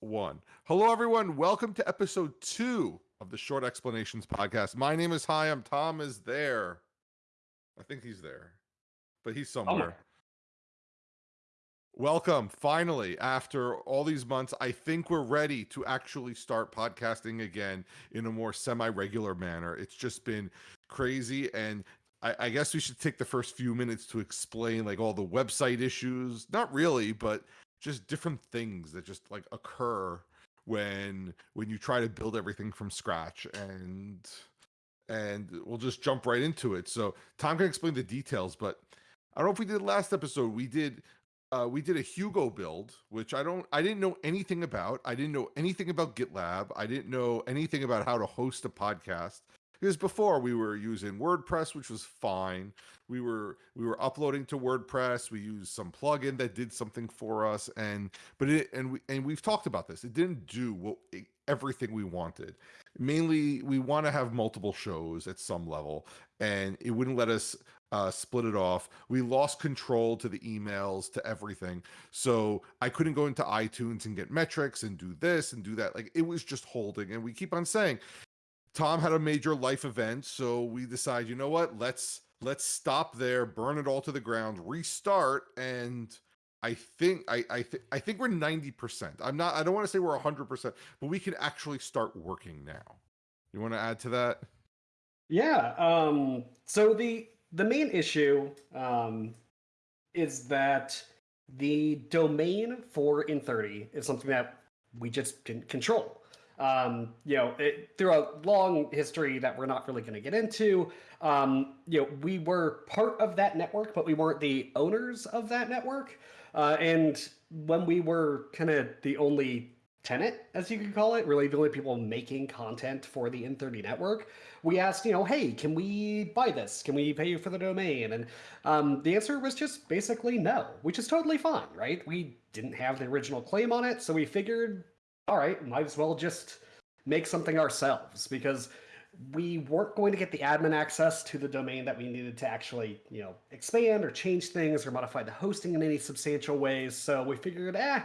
one. Hello, everyone. Welcome to episode two of the Short Explanations podcast. My name is Hyam. Tom is there. I think he's there, but he's oh, somewhere. Welcome. Finally, after all these months, I think we're ready to actually start podcasting again in a more semi regular manner. It's just been crazy. And I, I, guess we should take the first few minutes to explain like all the website issues. Not really, but just different things that just like occur when when you try to build everything from scratch and and we'll just jump right into it. So tom can explain the details but i don't know if we did last episode. We did uh, we did a hugo build which i don't i didn't know anything about. I didn't know anything about gitlab. I didn't know anything about how to host a podcast because before we were using WordPress, which was fine. We were we were uploading to WordPress. We used some plugin that did something for us, and but it and we and we've talked about this. It didn't do what it, everything we wanted. Mainly, we want to have multiple shows at some level, and it wouldn't let us uh, split it off. We lost control to the emails, to everything. So I couldn't go into iTunes and get metrics and do this and do that. Like it was just holding. And we keep on saying Tom had a major life event, so we decide, you know what? Let's let's stop there, burn it all to the ground, restart, and I think I I, th- I think we're ninety percent. I'm not. I don't want to say we're hundred percent, but we can actually start working now. You want to add to that? Yeah. Um. So the the main issue um is that the domain for in30 is something that we just didn't control. Um, you know, it, through a long history that we're not really going to get into, um, you know, we were part of that network, but we weren't the owners of that network. Uh, and when we were kind of the only tenant, as you could call it, really the only people making content for the In30 network, we asked, you know, hey, can we buy this? Can we pay you for the domain? And um, the answer was just basically no, which is totally fine, right? We didn't have the original claim on it, so we figured all right, might as well just make something ourselves because we weren't going to get the admin access to the domain that we needed to actually, you know, expand or change things or modify the hosting in any substantial ways. So we figured, eh,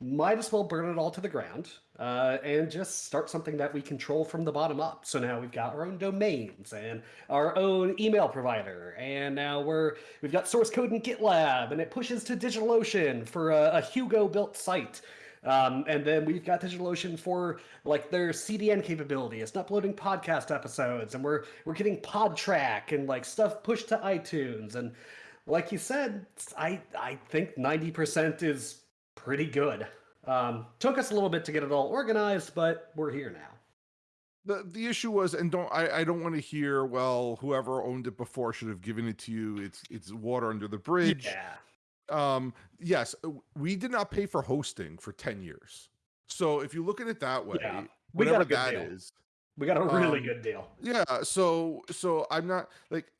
might as well burn it all to the ground uh, and just start something that we control from the bottom up. So now we've got our own domains and our own email provider, and now we're we've got source code in GitLab, and it pushes to DigitalOcean for a, a Hugo built site. Um, and then we've got DigitalOcean for like their CDN capability. It's uploading podcast episodes, and we're we're getting Podtrac and like stuff pushed to iTunes. And like you said, I I think ninety percent is pretty good. Um, took us a little bit to get it all organized, but we're here now. The, the issue was, and don't I, I don't want to hear. Well, whoever owned it before should have given it to you. It's it's water under the bridge. Yeah um yes uh, we did not pay for hosting for 10 years. So if you look at it that way yeah, whatever that deal. is, we got a really um, good deal. yeah so so i'm not like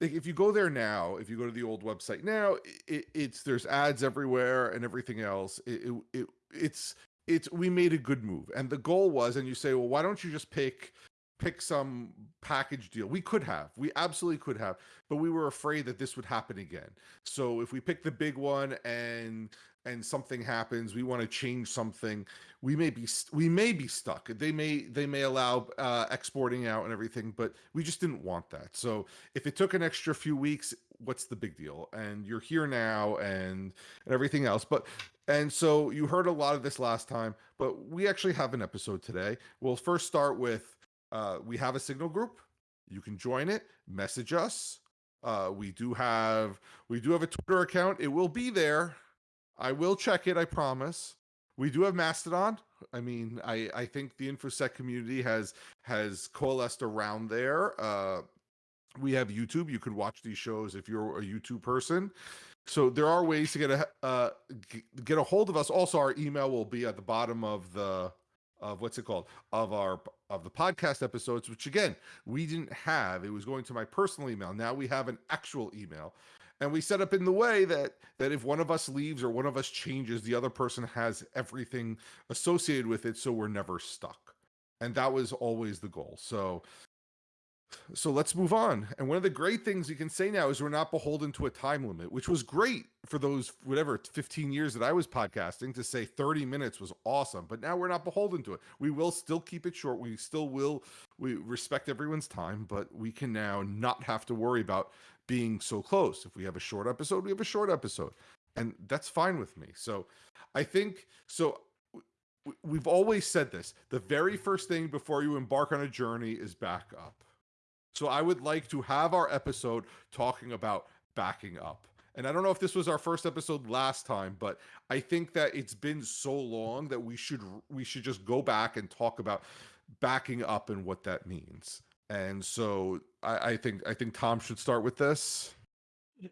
like if you go there now if you go to the old website now it, it's there's ads everywhere and everything else. It, it, it it's it's we made a good move. And the goal was and you say well why don't you just pick pick some package deal. We could have. We absolutely could have, but we were afraid that this would happen again. So if we pick the big one and and something happens, we want to change something, we may be we may be stuck. They may they may allow uh, exporting out and everything, but we just didn't want that. So if it took an extra few weeks, what's the big deal? And you're here now and, and everything else. But and so you heard a lot of this last time, but we actually have an episode today. We'll first start with uh, we have a signal group. You can join it, message us. Uh, we do have we do have a Twitter account. It will be there. I will check it. I promise. We do have Mastodon. I mean, I I think the infosec community has has coalesced around there. Uh, we have YouTube. You could watch these shows if you're a YouTube person. So there are ways to get a uh, get a hold of us. Also, our email will be at the bottom of the of what's it called of our of the podcast episodes which again we didn't have. It was going to my personal email. Now we have an actual email. And we set up in the way that that if one of us leaves or one of us changes the other person has everything associated with it so we're never stuck. And that was always the goal. So So let's move on. And one of the great things you can say now is we're not beholden to a time limit, which was great for those whatever 15 years that I was podcasting to say 30 minutes was awesome. But now we're not beholden to it. We will still keep it short. We still will we respect everyone's time, but we can now not have to worry about being so close. If we have a short episode, we have a short episode. And that's fine with me. So I think so we've always said this. The very first thing before you embark on a journey is back up so I would like to have our episode talking about backing up. And I don't know if this was our first episode last time, but I think that it's been so long that we should we should just go back and talk about backing up and what that means. And so I, I think I think Tom should start with this.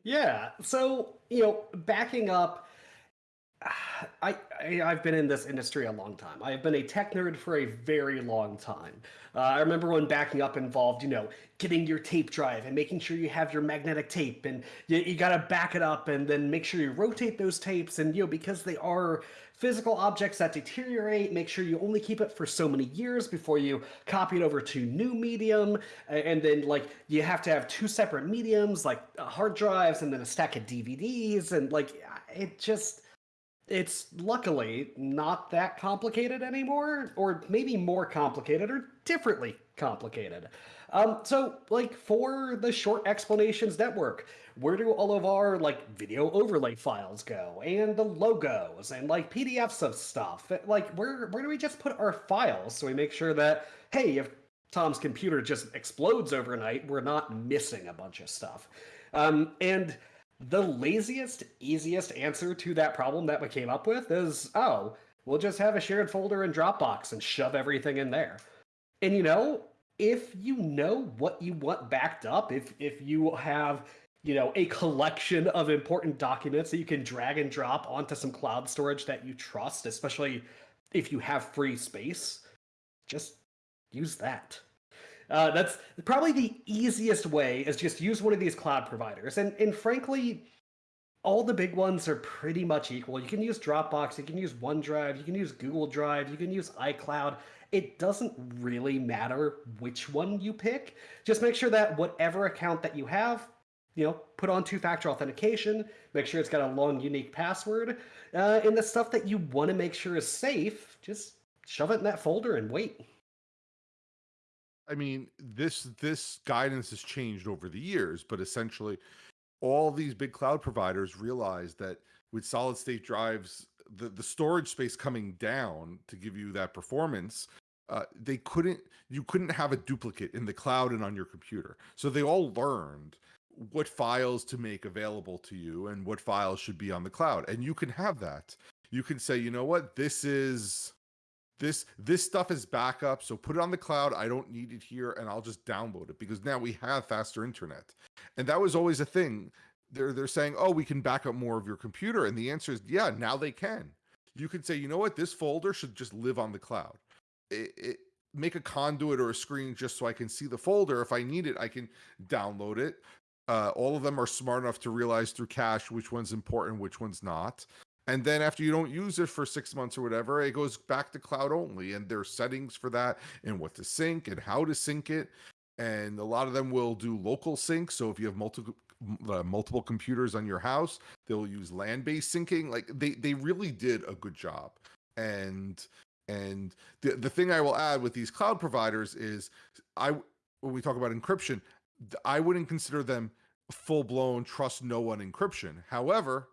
Yeah. So, you know, backing up I, I have been in this industry a long time. I've been a tech nerd for a very long time. Uh, I remember when backing up involved, you know, getting your tape drive and making sure you have your magnetic tape, and you, you got to back it up and then make sure you rotate those tapes, and you know because they are physical objects that deteriorate, make sure you only keep it for so many years before you copy it over to new medium, and then like you have to have two separate mediums like uh, hard drives and then a stack of DVDs, and like it just it's luckily not that complicated anymore, or maybe more complicated or differently complicated. Um, so, like for the short explanations network, where do all of our like video overlay files go, and the logos, and like PDFs of stuff? Like, where where do we just put our files so we make sure that hey, if Tom's computer just explodes overnight, we're not missing a bunch of stuff. Um, and the laziest, easiest answer to that problem that we came up with is, oh, we'll just have a shared folder in Dropbox and shove everything in there. And you know, if you know what you want backed up, if if you have, you know, a collection of important documents that you can drag and drop onto some cloud storage that you trust, especially if you have free space, just use that. Uh, that's probably the easiest way is just use one of these cloud providers. And, and frankly, all the big ones are pretty much equal. You can use Dropbox, you can use OneDrive, you can use Google Drive, you can use iCloud. It doesn't really matter which one you pick. Just make sure that whatever account that you have, you know, put on two-factor authentication, make sure it's got a long, unique password, uh, and the stuff that you want to make sure is safe, just shove it in that folder and wait. I mean, this this guidance has changed over the years, but essentially, all these big cloud providers realized that with solid state drives, the the storage space coming down to give you that performance, uh, they couldn't you couldn't have a duplicate in the cloud and on your computer. So they all learned what files to make available to you and what files should be on the cloud, and you can have that. You can say, you know what, this is this this stuff is backup so put it on the cloud. I don't need it here and i'll just download it because now we have faster internet. And that was always a thing. They're they're saying oh we can back up more of your computer and the answer is yeah now they can. You can say you know what? This folder should just live on the cloud. It, it, make a conduit or a screen just so i can see the folder. If i need it i can download it. Uh, all of them are smart enough to realize through cache which one's important which one's not and then after you don't use it for six months or whatever, it goes back to cloud only. And there's settings for that and what to sync and how to sync it. And a lot of them will do local sync. So if you have multiple uh, multiple computers on your house, they'll use land-based syncing. Like they they really did a good job. And and the the thing I will add with these cloud providers is I when we talk about encryption, I wouldn't consider them full blown trust no one encryption. However,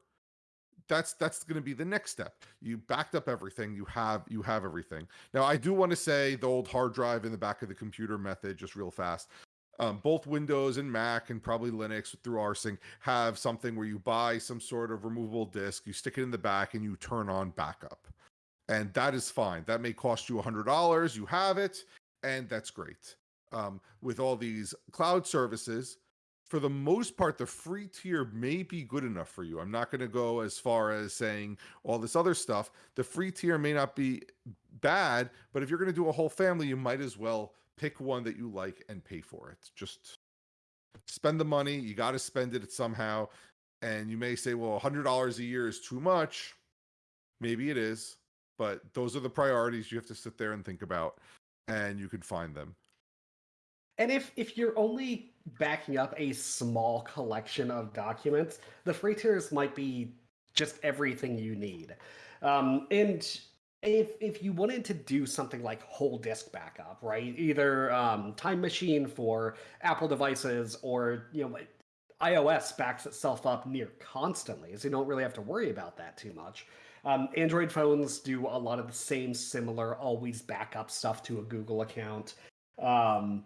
that's that's going to be the next step. You backed up everything you have you have everything. Now i do want to say the old hard drive in the back of the computer method just real fast um, both windows and mac and probably linux through rsync have something where you buy some sort of removable disk you stick it in the back and you turn on backup. And that is fine. That may cost you a hundred dollars you have it and that's great. Um, with all these cloud services for the most part, the free tier may be good enough for you. I'm not going to go as far as saying all this other stuff. The free tier may not be bad, but if you're going to do a whole family, you might as well pick one that you like and pay for it. Just spend the money. You got to spend it somehow. And you may say, well, $100 a year is too much. Maybe it is, but those are the priorities you have to sit there and think about, and you can find them. And if if you're only backing up a small collection of documents, the free tiers might be just everything you need. Um, and if if you wanted to do something like whole disk backup, right? Either um, Time Machine for Apple devices, or you know, iOS backs itself up near constantly, so you don't really have to worry about that too much. Um, Android phones do a lot of the same similar always backup stuff to a Google account. Um,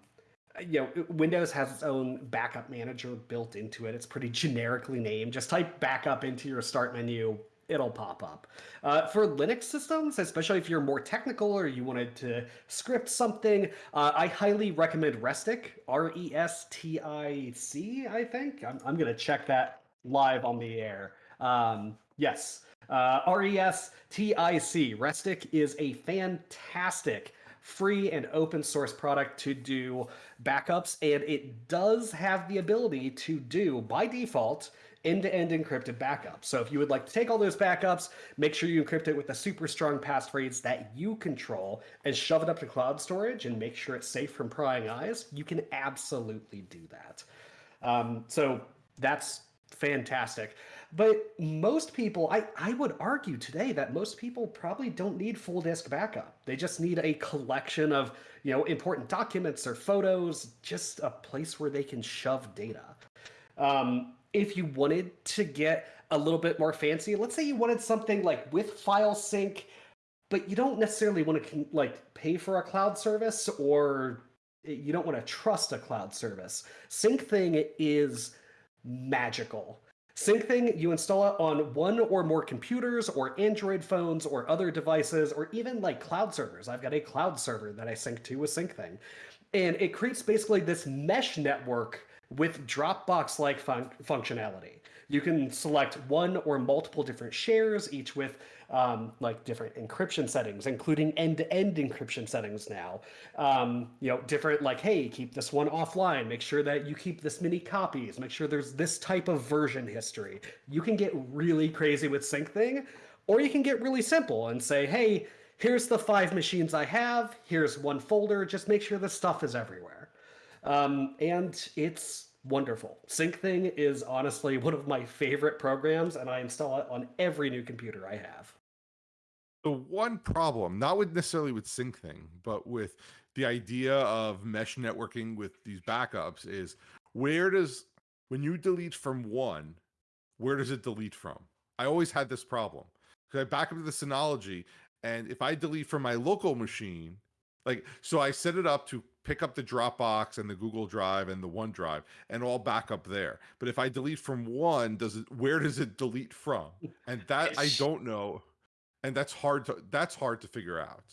you know, Windows has its own backup manager built into it. It's pretty generically named. Just type backup into your start menu, it'll pop up. Uh, for Linux systems, especially if you're more technical or you wanted to script something, uh, I highly recommend Restic, R S T I think. I'm, I'm going to check that live on the air. Um, yes, uh, R E S T I C. Restic is a fantastic free and open source product to do backups, and it does have the ability to do, by default, end-to-end encrypted backups. So if you would like to take all those backups, make sure you encrypt it with a super strong passphrase that you control and shove it up to cloud storage and make sure it's safe from prying eyes, you can absolutely do that. Um, so that's fantastic. But most people, I, I would argue today that most people probably don't need full disk backup. They just need a collection of, you know, important documents or photos, just a place where they can shove data. Um, if you wanted to get a little bit more fancy, let's say you wanted something like with file sync, but you don't necessarily want to like pay for a cloud service or you don't want to trust a cloud service. Syncthing is magical. SyncThing, you install it on one or more computers or Android phones or other devices or even like cloud servers. I've got a cloud server that I sync to with SyncThing. And it creates basically this mesh network with Dropbox like fun- functionality. You can select one or multiple different shares, each with um, like different encryption settings, including end-to-end encryption settings now. Um, you know, different like, hey, keep this one offline. Make sure that you keep this many copies. Make sure there's this type of version history. You can get really crazy with SyncThing, or you can get really simple and say, hey, here's the five machines I have. Here's one folder. Just make sure this stuff is everywhere. Um, and it's wonderful. SyncThing is honestly one of my favorite programs, and I install it on every new computer I have. The one problem, not with necessarily with Syncthing, but with the idea of mesh networking with these backups, is where does when you delete from one, where does it delete from? I always had this problem because I back up to the Synology, and if I delete from my local machine, like so, I set it up to pick up the Dropbox and the Google Drive and the OneDrive and all back up there. But if I delete from one, does it where does it delete from? And that I don't know. And that's hard to that's hard to figure out.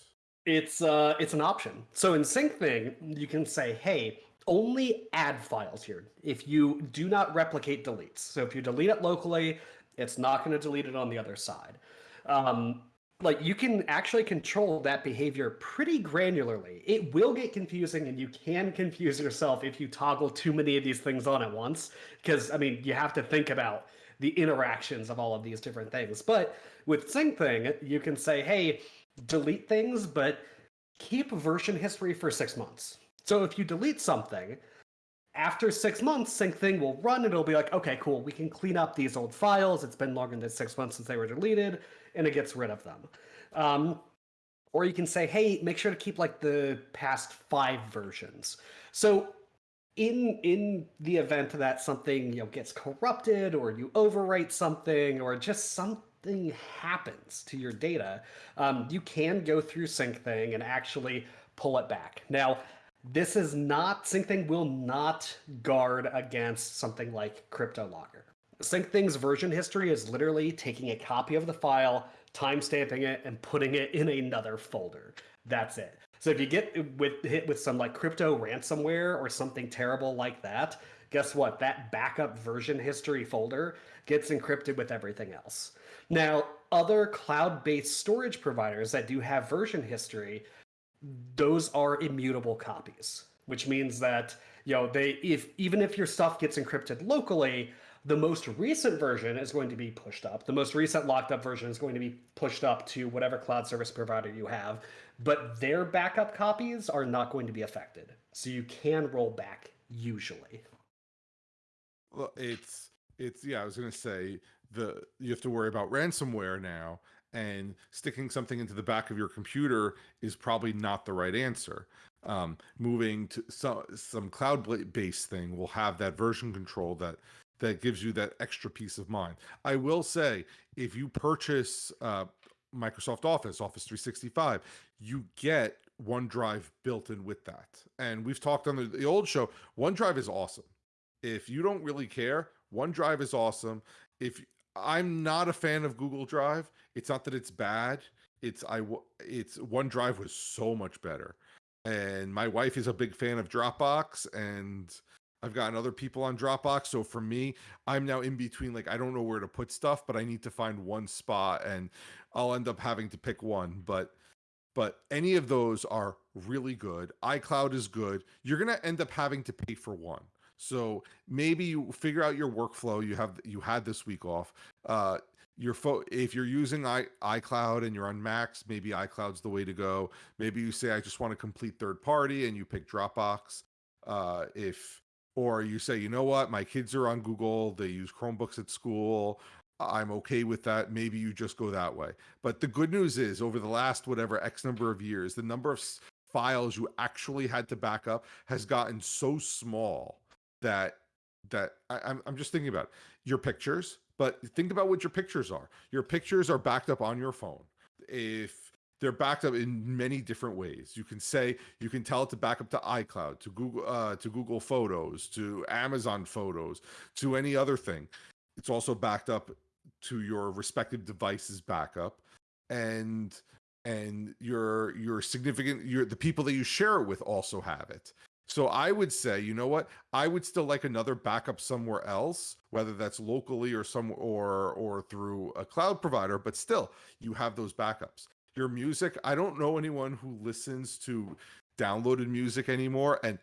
It's uh it's an option. So in Syncthing you can say, hey, only add files here. If you do not replicate deletes. So if you delete it locally, it's not going to delete it on the other side. Um, like you can actually control that behavior pretty granularly. It will get confusing and you can confuse yourself if you toggle too many of these things on at once because I mean, you have to think about the interactions of all of these different things. But with SyncThing, you can say, "Hey, delete things, but keep version history for 6 months." So if you delete something, after six months, SyncThing will run and it'll be like, okay, cool, we can clean up these old files. It's been longer than six months since they were deleted and it gets rid of them. Um, or you can say, hey, make sure to keep like the past five versions. So in in the event that something you know gets corrupted or you overwrite something or just something happens to your data, um, you can go through SyncThing and actually pull it back. Now, this is not SyncThing will not guard against something like CryptoLocker. SyncThing's version history is literally taking a copy of the file, timestamping it, and putting it in another folder. That's it. So if you get with hit with some like crypto ransomware or something terrible like that, guess what? That backup version history folder gets encrypted with everything else. Now, other cloud-based storage providers that do have version history, those are immutable copies, which means that you know they if even if your stuff gets encrypted locally, The most recent version is going to be pushed up. The most recent locked up version is going to be pushed up to whatever cloud service provider you have, but their backup copies are not going to be affected. So you can roll back usually. Well, it's it's yeah. I was gonna say the you have to worry about ransomware now, and sticking something into the back of your computer is probably not the right answer. Um, moving to some some cloud based thing will have that version control that that gives you that extra peace of mind. I will say, if you purchase uh, Microsoft Office, Office 365, you get OneDrive built in with that. And we've talked on the, the old show, OneDrive is awesome. If you don't really care, OneDrive is awesome. If I'm not a fan of Google Drive, it's not that it's bad. It's I it's OneDrive was so much better. And my wife is a big fan of Dropbox and I've gotten other people on Dropbox. So for me, I'm now in between like I don't know where to put stuff, but I need to find one spot and I'll end up having to pick one. But but any of those are really good. iCloud is good. You're gonna end up having to pay for one. So maybe you figure out your workflow. You have you had this week off. Uh, your phone if you're using I, iCloud and you're on Macs, maybe iCloud's the way to go. Maybe you say I just want a complete third party and you pick Dropbox. Uh, if or you say, you know what, my kids are on Google, they use Chromebooks at school. I'm okay with that. Maybe you just go that way. But the good news is, over the last whatever X number of years, the number of files you actually had to back up has gotten so small that that I, I'm I'm just thinking about your pictures. But think about what your pictures are. Your pictures are backed up on your phone. If they're backed up in many different ways. You can say you can tell it to back up to iCloud, to Google, uh, to Google Photos, to Amazon Photos, to any other thing. It's also backed up to your respective devices backup, and and your your significant your the people that you share it with also have it. So I would say, you know what? I would still like another backup somewhere else, whether that's locally or some or or through a cloud provider, but still you have those backups your music. I don't know anyone who listens to downloaded music anymore. And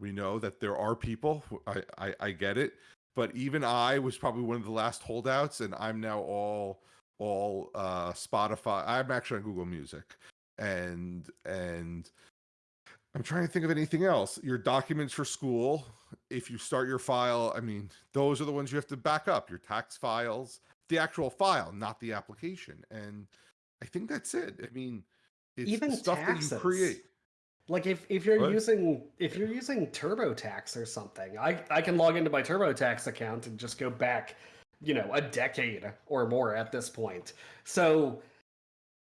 we know that there are people, I, I, I get it. But even I was probably one of the last holdouts, and I'm now all all uh Spotify. I'm actually on Google Music. And and I'm trying to think of anything else. Your documents for school, if you start your file, I mean, those are the ones you have to back up. Your tax files, the actual file, not the application. And I think that's it. I mean, it's even stuff taxes. that you create. Like if, if you're What? using if you're using TurboTax or something, I I can log into my TurboTax account and just go back, you know, a decade or more at this point. So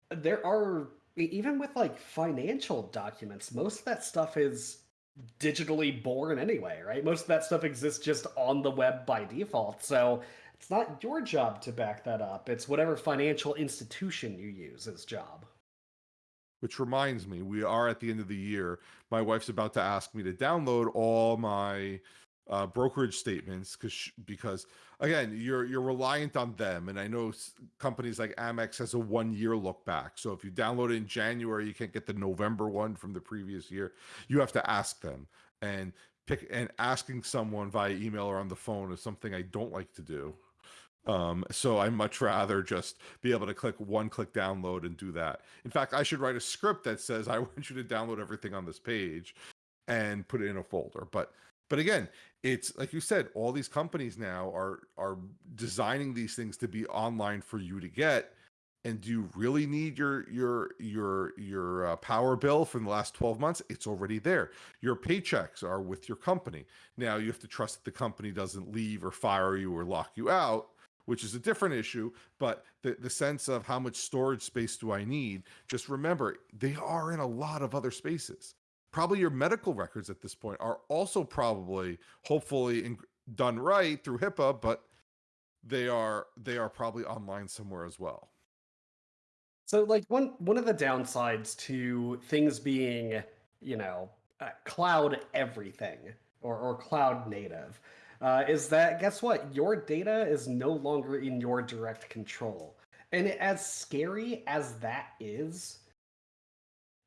there are even with like financial documents, most of that stuff is digitally born anyway, right? Most of that stuff exists just on the web by default. So it's not your job to back that up. It's whatever financial institution you use as job. Which reminds me, we are at the end of the year. My wife's about to ask me to download all my uh, brokerage statements because because again, you're you're reliant on them, and I know companies like Amex has a one year look back. So if you download it in January, you can't get the November one from the previous year. You have to ask them and pick and asking someone via email or on the phone is something I don't like to do. Um, so I much rather just be able to click one click download and do that. In fact, I should write a script that says I want you to download everything on this page and put it in a folder. But but again, it's like you said, all these companies now are are designing these things to be online for you to get. And do you really need your your your your uh, power bill from the last 12 months? It's already there. Your paychecks are with your company. Now you have to trust that the company doesn't leave or fire you or lock you out which is a different issue. But the, the sense of how much storage space do I need, just remember they are in a lot of other spaces. Probably your medical records at this point are also probably, hopefully, in, done right through HIPAA, but they are they are probably online somewhere as well. So, like one one of the downsides to things being, you know, uh, cloud everything or or cloud native, uh, is that guess what? Your data is no longer in your direct control, and as scary as that is,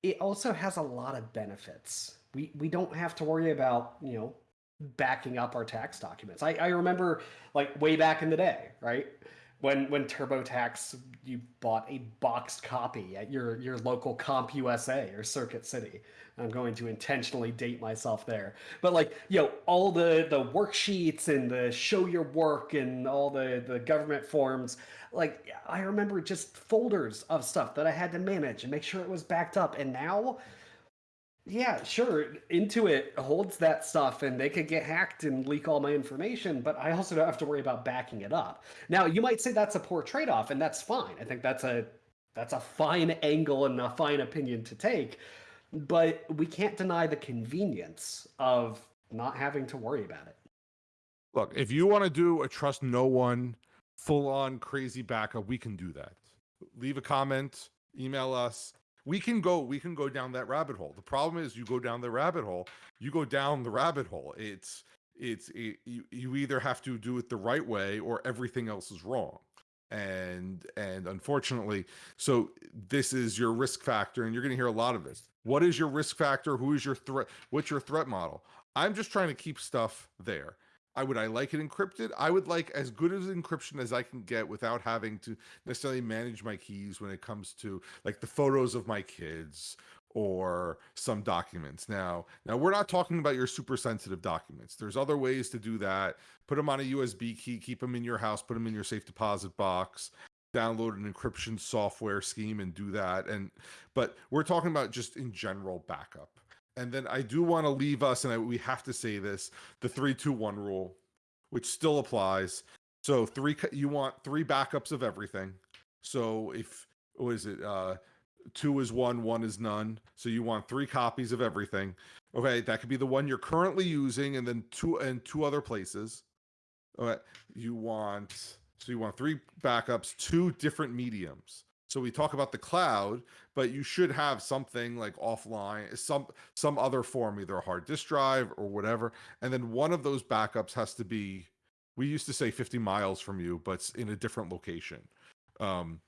it also has a lot of benefits. We we don't have to worry about you know backing up our tax documents. I, I remember like way back in the day, right? When when TurboTax you bought a boxed copy at your your local CompUSA or Circuit City. I'm going to intentionally date myself there. But like, you know, all the the worksheets and the show your work and all the the government forms, like I remember just folders of stuff that I had to manage and make sure it was backed up. And now yeah, sure. Intuit holds that stuff and they could get hacked and leak all my information, but I also don't have to worry about backing it up. Now, you might say that's a poor trade-off, and that's fine. I think that's a that's a fine angle and a fine opinion to take, but we can't deny the convenience of not having to worry about it. Look, if you want to do a trust no one full on crazy backup, we can do that. Leave a comment, email us we can go we can go down that rabbit hole. The problem is you go down the rabbit hole you go down the rabbit hole. It's it's it, you, you either have to do it the right way or everything else is wrong. And and unfortunately so this is your risk factor and you're going to hear a lot of this. What is your risk factor? Who is your threat what's your threat model? I'm just trying to keep stuff there I would I like it encrypted? I would like as good as encryption as I can get without having to necessarily manage my keys when it comes to like the photos of my kids or some documents. Now, now we're not talking about your super sensitive documents. There's other ways to do that. Put them on a USB key, keep them in your house, put them in your safe deposit box, download an encryption software scheme and do that. And but we're talking about just in general backup and then I do want to leave us, and I, we have to say this: the three, two, one rule, which still applies. So three, you want three backups of everything. So if what is it? Uh, two is one, one is none. So you want three copies of everything. Okay, that could be the one you're currently using, and then two and two other places. Okay, you want so you want three backups, two different mediums. So we talk about the cloud, but you should have something like offline, some some other form, either a hard disk drive or whatever. And then one of those backups has to be, we used to say 50 miles from you, but in a different location. Um,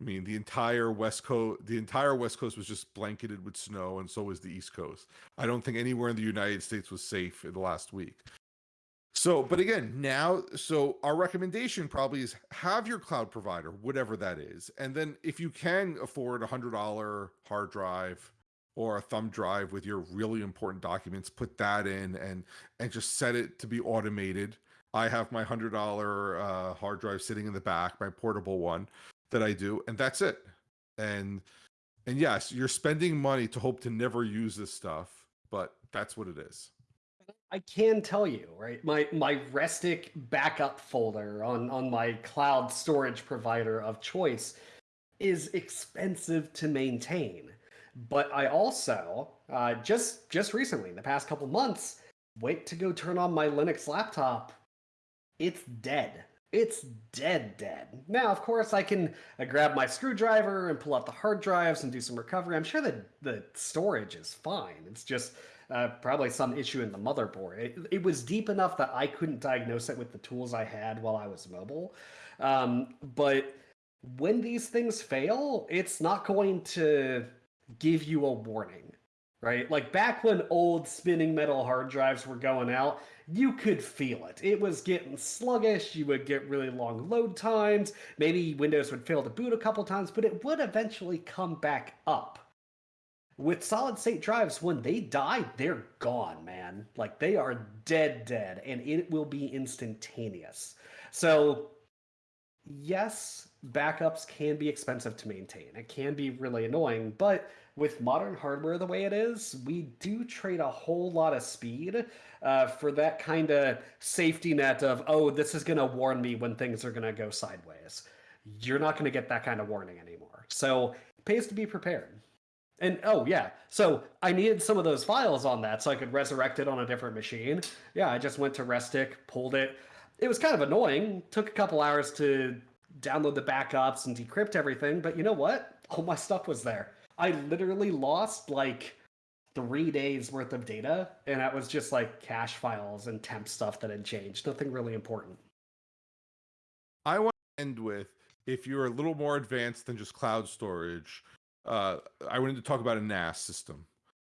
I mean, the entire West Coast, the entire West Coast was just blanketed with snow, and so was the East Coast. I don't think anywhere in the United States was safe in the last week. So, but again, now, so our recommendation probably is have your cloud provider, whatever that is. And then if you can afford a hundred dollar hard drive or a thumb drive with your really important documents, put that in and, and just set it to be automated. I have my hundred dollar uh, hard drive sitting in the back, my portable one that I do, and that's it. And, and yes, you're spending money to hope to never use this stuff, but that's what it is. I can tell you, right? My my Restic backup folder on on my cloud storage provider of choice is expensive to maintain. But I also uh, just just recently, in the past couple months, went to go turn on my Linux laptop. It's dead. It's dead, dead. Now, of course, I can uh, grab my screwdriver and pull out the hard drives and do some recovery. I'm sure that the storage is fine. It's just uh, probably some issue in the motherboard. It, it, was deep enough that I couldn't diagnose it with the tools I had while I was mobile. Um, but when these things fail, it's not going to give you a warning, right? Like back when old spinning metal hard drives were going out, you could feel it. It was getting sluggish. You would get really long load times. Maybe Windows would fail to boot a couple times, but it would eventually come back up with solid state drives, when they die, they're gone, man. Like they are dead, dead, and it will be instantaneous. So, yes, backups can be expensive to maintain. It can be really annoying, but with modern hardware the way it is, we do trade a whole lot of speed uh, for that kind of safety net of, oh, this is going to warn me when things are going to go sideways. You're not going to get that kind of warning anymore. So, it pays to be prepared. And oh yeah, so I needed some of those files on that so I could resurrect it on a different machine. Yeah, I just went to Restic, pulled it. It was kind of annoying. Took a couple hours to download the backups and decrypt everything, but you know what? All my stuff was there. I literally lost like three days worth of data, and that was just like cache files and temp stuff that had changed. Nothing really important. I want to end with if you're a little more advanced than just cloud storage uh, I wanted to talk about a NAS system.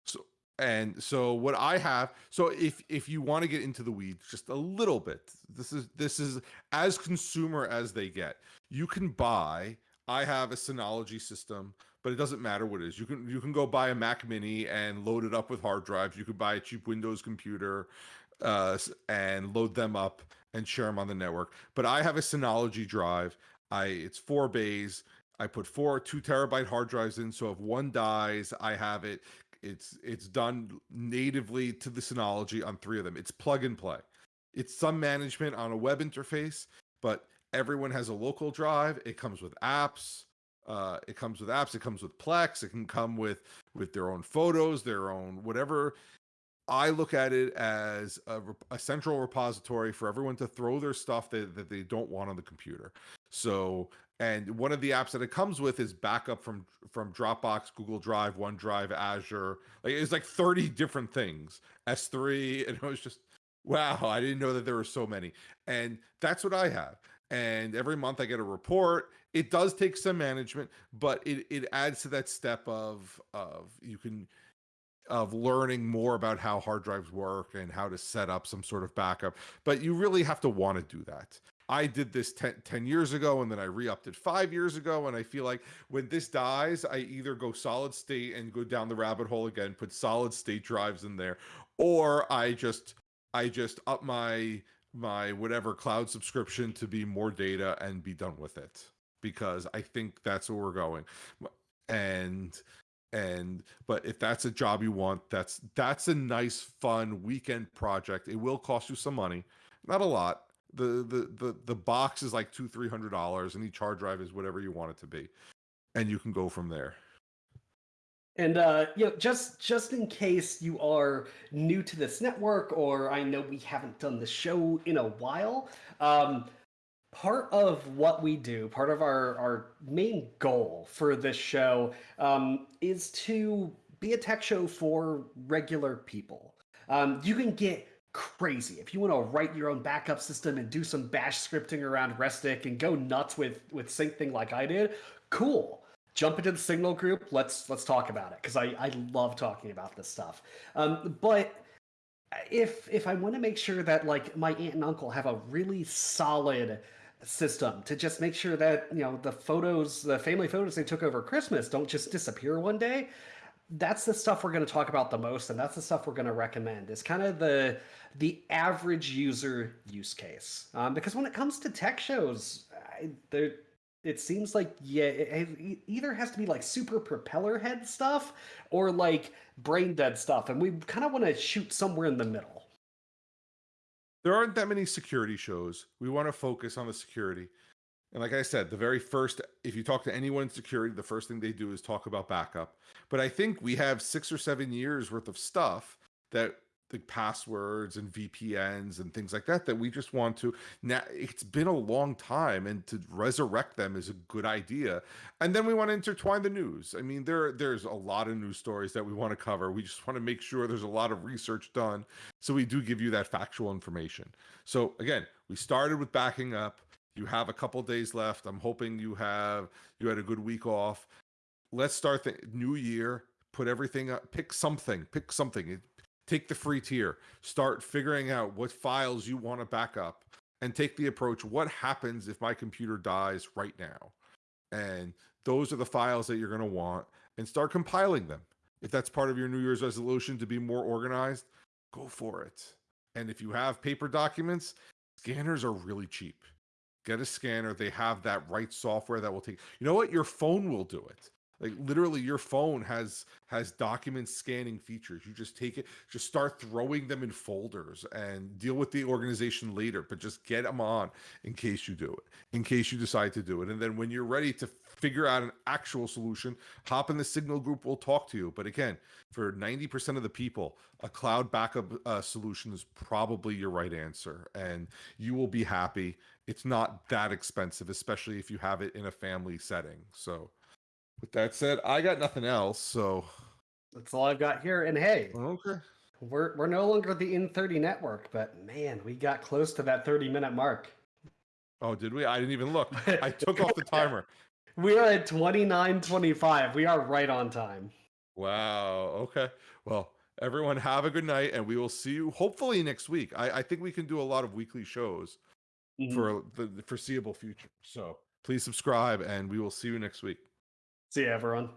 So and so what I have, so if if you want to get into the weeds just a little bit, this is this is as consumer as they get. You can buy. I have a Synology system, but it doesn't matter what it is. You can you can go buy a Mac Mini and load it up with hard drives. You could buy a cheap Windows computer uh, and load them up and share them on the network. But I have a Synology drive. I it's four bays. I put four two terabyte hard drives in, so if one dies, I have it. It's it's done natively to the Synology on three of them. It's plug and play. It's some management on a web interface, but everyone has a local drive. It comes with apps. Uh, it comes with apps. It comes with Plex. It can come with with their own photos, their own whatever. I look at it as a, a central repository for everyone to throw their stuff that, that they don't want on the computer. So and one of the apps that it comes with is backup from from Dropbox, Google Drive, OneDrive, Azure. Like it's like 30 different things. S3 and it was just wow, I didn't know that there were so many. And that's what I have. And every month I get a report. It does take some management, but it it adds to that step of of you can of learning more about how hard drives work and how to set up some sort of backup. But you really have to want to do that. I did this 10, 10 years ago and then I re-upped it five years ago. And I feel like when this dies, I either go solid state and go down the rabbit hole again, put solid state drives in there, or I just I just up my my whatever cloud subscription to be more data and be done with it because I think that's where we're going. And and but if that's a job you want that's that's a nice fun weekend project it will cost you some money not a lot the the the the box is like two three hundred dollars, and each hard drive is whatever you want it to be, and you can go from there. And uh, you know, just just in case you are new to this network, or I know we haven't done the show in a while, um, part of what we do, part of our our main goal for this show, um, is to be a tech show for regular people. Um, you can get crazy. If you want to write your own backup system and do some bash scripting around Restic and go nuts with with Syncthing like I did, cool. Jump into the Signal group. Let's let's talk about it because I I love talking about this stuff. Um, but if if I want to make sure that like my aunt and uncle have a really solid system to just make sure that you know the photos the family photos they took over christmas don't just disappear one day that's the stuff we're going to talk about the most and that's the stuff we're going to recommend is kind of the the average user use case. Um, because when it comes to tech shows there it seems like yeah it, it either has to be like super propeller head stuff or like brain dead stuff and we kind of want to shoot somewhere in the middle. There aren't that many security shows. We want to focus on the security and like I said, the very first, if you talk to anyone in security, the first thing they do is talk about backup. But I think we have six or seven years worth of stuff that the passwords and VPNs and things like that that we just want to now it's been a long time and to resurrect them is a good idea. And then we want to intertwine the news. I mean there there's a lot of news stories that we want to cover. We just want to make sure there's a lot of research done so we do give you that factual information. So again we started with backing up you have a couple days left. I'm hoping you have you had a good week off. Let's start the new year. Put everything up. Pick something. Pick something. Take the free tier. Start figuring out what files you want to back up, and take the approach. What happens if my computer dies right now? And those are the files that you're going to want, and start compiling them. If that's part of your New Year's resolution to be more organized, go for it. And if you have paper documents, scanners are really cheap get a scanner. They have that right software that will take. You know what? Your phone will do it. Like literally, your phone has has document scanning features. You just take it, just start throwing them in folders, and deal with the organization later. But just get them on in case you do it, in case you decide to do it, and then when you're ready to figure out an actual solution, hop in the Signal group. We'll talk to you. But again, for 90% of the people, a cloud backup uh, solution is probably your right answer, and you will be happy it's not that expensive, especially if you have it in a family setting. So, with that said, I got nothing else. So, that's all I've got here. And hey, okay, we're we're no longer the In30 network, but man, we got close to that 30 minute mark. Oh, did we? I didn't even look. I took off the timer. We are at 29:25. We are right on time. Wow. Okay. Well, Everyone, have a good night, and we will see you hopefully next week. I, I think we can do a lot of weekly shows Mhm. for the, the foreseeable future. So please subscribe, and we will see you next week. See you, everyone.